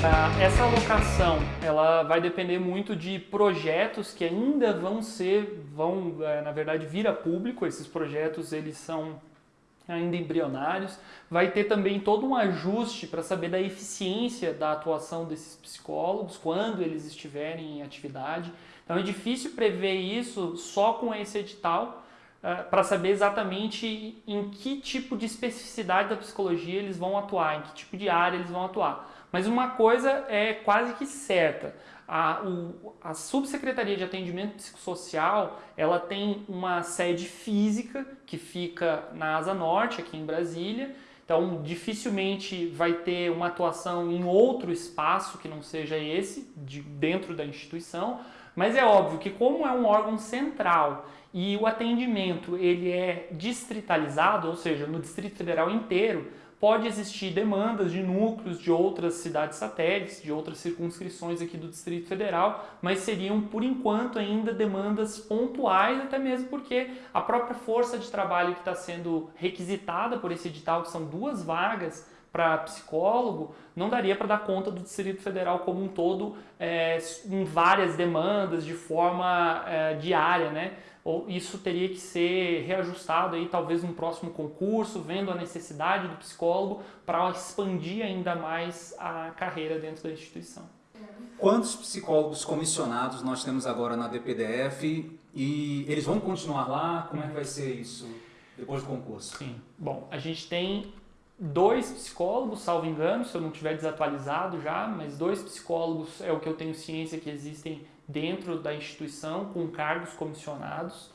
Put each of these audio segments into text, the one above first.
Ah, essa alocação ela vai depender muito de projetos que ainda vão ser, vão eh, na verdade vir a público. Esses projetos eles são ainda embrionários. Vai ter também todo um ajuste para saber da eficiência da atuação desses psicólogos quando eles estiverem em atividade. Então é difícil prever isso só com esse edital para saber exatamente em que tipo de especificidade da psicologia eles vão atuar, em que tipo de área eles vão atuar. Mas uma coisa é quase que certa, a, o, a Subsecretaria de Atendimento Psicossocial ela tem uma sede física que fica na Asa Norte, aqui em Brasília, então dificilmente vai ter uma atuação em outro espaço que não seja esse, de, dentro da instituição, mas é óbvio que como é um órgão central e o atendimento ele é distritalizado, ou seja, no Distrito Federal inteiro, pode existir demandas de núcleos de outras cidades satélites, de outras circunscrições aqui do Distrito Federal, mas seriam, por enquanto, ainda demandas pontuais, até mesmo porque a própria força de trabalho que está sendo requisitada por esse edital, que são duas vagas para psicólogo, não daria para dar conta do Distrito Federal como um todo é, em várias demandas, de forma é, diária, né? Ou isso teria que ser reajustado aí talvez num próximo concurso, vendo a necessidade do psicólogo para expandir ainda mais a carreira dentro da instituição. Quantos psicólogos comissionados nós temos agora na DPDF e eles vão continuar lá? Como é que vai ser isso depois do concurso? Sim, bom, a gente tem dois psicólogos, salvo engano, se eu não tiver desatualizado já, mas dois psicólogos é o que eu tenho ciência que existem dentro da instituição com cargos comissionados.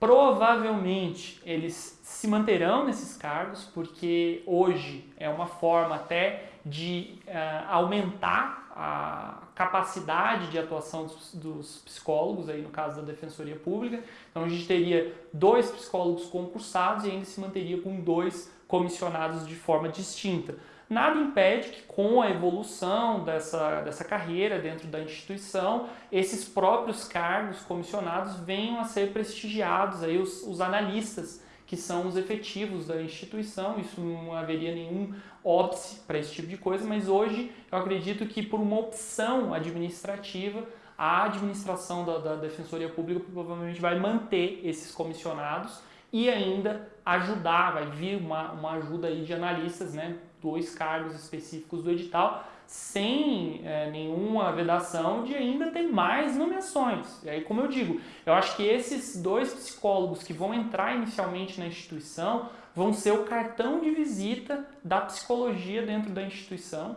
Provavelmente eles se manterão nesses cargos, porque hoje é uma forma até de uh, aumentar a capacidade de atuação dos, dos, psicólogos, aí no caso da Defensoria Pública. Então a gente teria dois psicólogos concursados e ainda se manteria com dois comissionados de forma distinta. Nada impede que com a evolução dessa, dessa carreira dentro da instituição, esses próprios cargos comissionados venham a ser prestigiados, aí os, os analistas, que são os efetivos da instituição, isso não haveria nenhum óbice para esse tipo de coisa, mas hoje eu acredito que por uma opção administrativa, a administração da, da Defensoria Pública provavelmente vai manter esses comissionados e ainda ajudar, vai vir uma, uma ajuda aí de analistas, né, dois cargos específicos do edital, sem é, nenhuma vedação de ainda ter mais nomeações. E aí, como eu digo, eu acho que esses dois psicólogos que vão entrar inicialmente na instituição vão ser o cartão de visita da psicologia dentro da instituição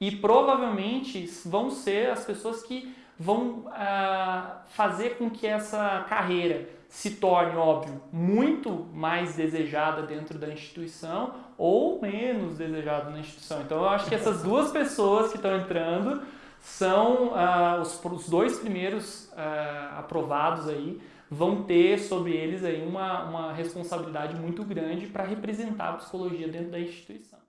e provavelmente vão ser as pessoas que vão uh, fazer com que essa carreira se torne, óbvio, muito mais desejada dentro da instituição ou menos desejada na instituição. Então eu acho que essas duas pessoas que estão entrando são uh, os, os, dois primeiros uh, aprovados aí vão ter sobre eles aí uma, uma responsabilidade muito grande para representar a psicologia dentro da instituição.